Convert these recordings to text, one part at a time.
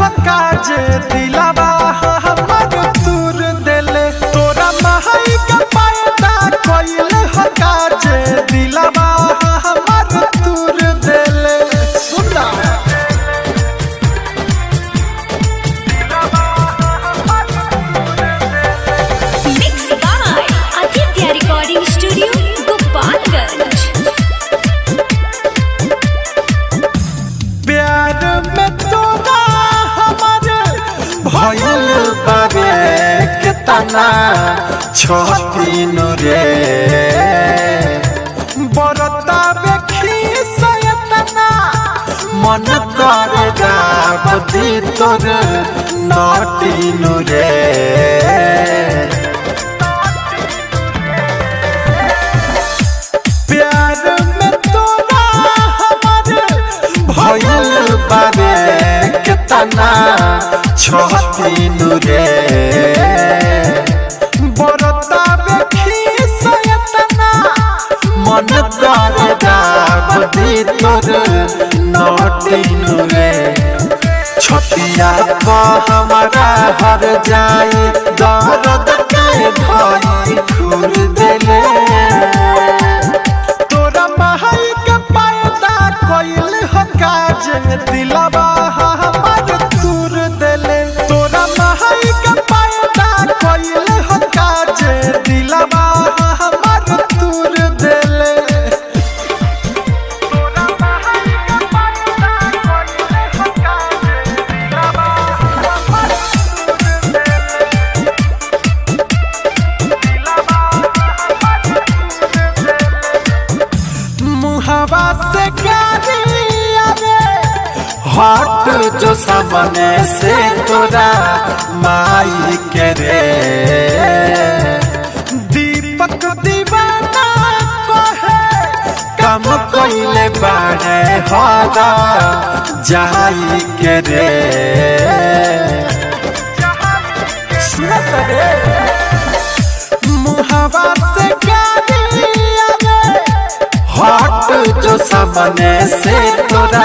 काज दिलावा हाँ, हाँ। भइल बारे केतना छतीन रे बरता बेखी सयतना मन कर गावती तोर नटीन रे प्यार में तोरा हमर बारे केतना छतीन रे। बरता बेखी सयतना। मन कर गावती तोर नटीन रे। छतिया को हमारा हर जाए दर्द के धाई खुर देले। तोरा महल के कोइल हो काज दिलवा जो सामने से तोरा माई के रे दीपक दीवाना कहे, कम कोइले बाड़े हरा जाई के रे सुनत हट जो सामने से तोरा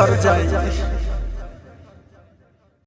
ঘর যাই